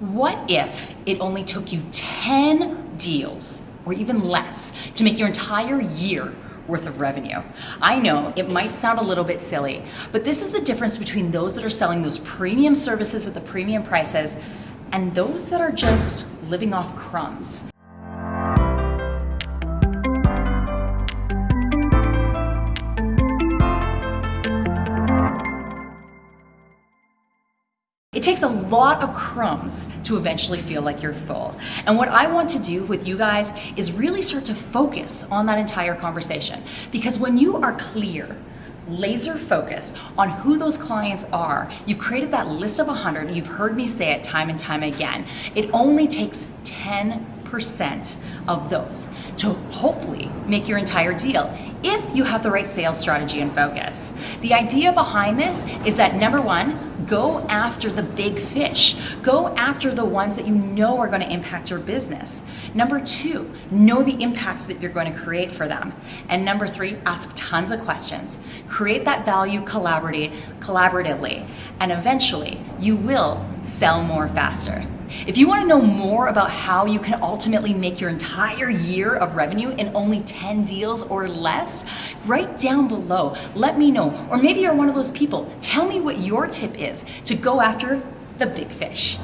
What if it only took you 10 deals or even less to make your entire year worth of revenue. I know it might sound a little bit silly, but this is the difference between those that are selling those premium services at the premium prices and those that are just living off crumbs. Takes a lot of crumbs to eventually feel like you're full. And what I want to do with you guys is really start to focus on that entire conversation. Because when you are clear, laser focus on who those clients are. You've created that list of 100. You've heard me say it time and time again. It only takes 10% of those to hopefully make your entire deal if you have the right sales strategy and focus. The idea behind this is that number one, go after the big fish. Go after the ones that you know are going to impact your business. Number two, know the impact that you're going to create for them. And number three, ask tons of questions. Create that value collaboratively, and eventually you will sell more faster. If you want to know more about how you can ultimately make your entire year of revenue in only 10 deals or less, write down below. Let me know. Or maybe you're one of those people. Tell me what your tip is to go after the big fish.